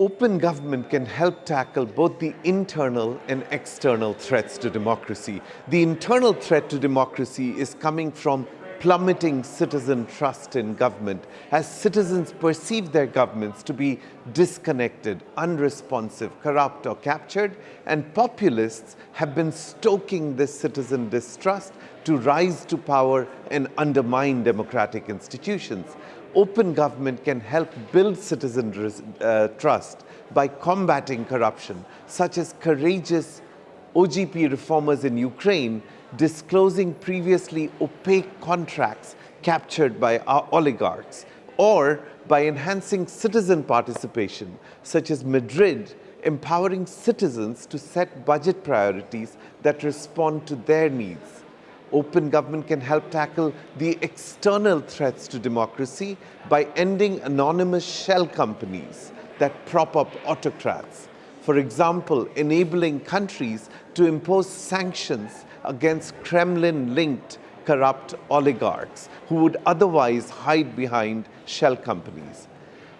Open government can help tackle both the internal and external threats to democracy. The internal threat to democracy is coming from plummeting citizen trust in government as citizens perceive their governments to be disconnected, unresponsive, corrupt or captured and populists have been stoking this citizen distrust to rise to power and undermine democratic institutions open government can help build citizen uh, trust by combating corruption, such as courageous OGP reformers in Ukraine disclosing previously opaque contracts captured by our oligarchs, or by enhancing citizen participation, such as Madrid empowering citizens to set budget priorities that respond to their needs open government can help tackle the external threats to democracy by ending anonymous shell companies that prop up autocrats. For example, enabling countries to impose sanctions against Kremlin-linked corrupt oligarchs who would otherwise hide behind shell companies.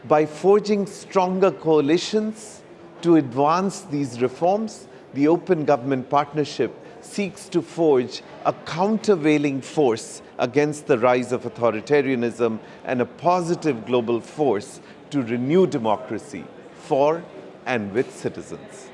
By forging stronger coalitions to advance these reforms, the Open Government Partnership seeks to forge a countervailing force against the rise of authoritarianism and a positive global force to renew democracy for and with citizens.